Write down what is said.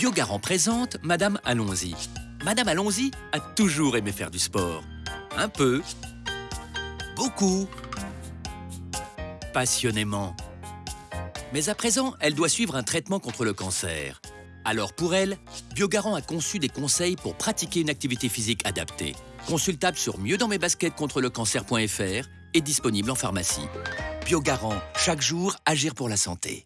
Biogarant présente Madame Allons-y. Madame Allons-y a toujours aimé faire du sport. Un peu. Beaucoup. Passionnément. Mais à présent, elle doit suivre un traitement contre le cancer. Alors pour elle, Biogarant a conçu des conseils pour pratiquer une activité physique adaptée. Consultable sur mieux dans mes baskets contre le cancer.fr et disponible en pharmacie. Biogarant, chaque jour, agir pour la santé.